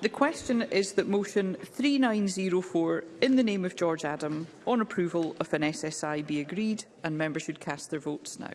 The question is that motion 3904 in the name of George Adam on approval of an SSI be agreed and members should cast their votes now.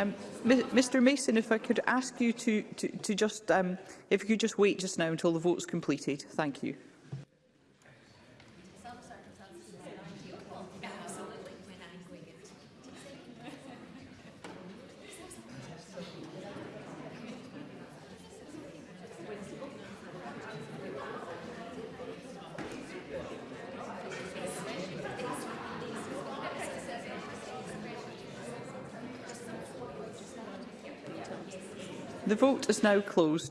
Um, Mr Mason, if I could ask you to, to, to just, um, if you could just wait just now until the vote's completed. Thank you. The vote is now closed.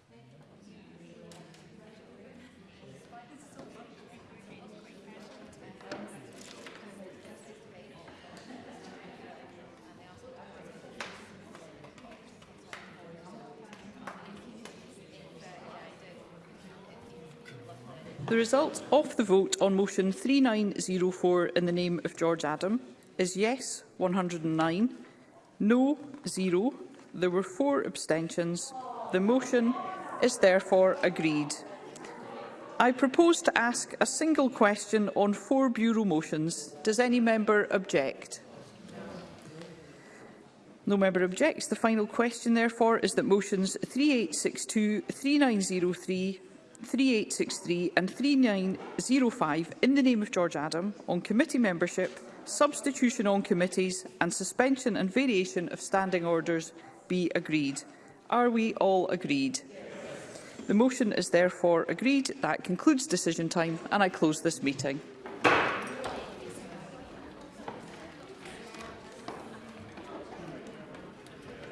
The result of the vote on motion 3904 in the name of George Adam is yes 109, no 0. There were four abstentions. The motion is therefore agreed. I propose to ask a single question on four Bureau motions. Does any member object? No member objects. The final question, therefore, is that motions 3862, 3903, 3863 and 3905 in the name of George Adam on committee membership, substitution on committees and suspension and variation of standing orders be agreed. Are we all agreed? The motion is therefore agreed. That concludes decision time and I close this meeting.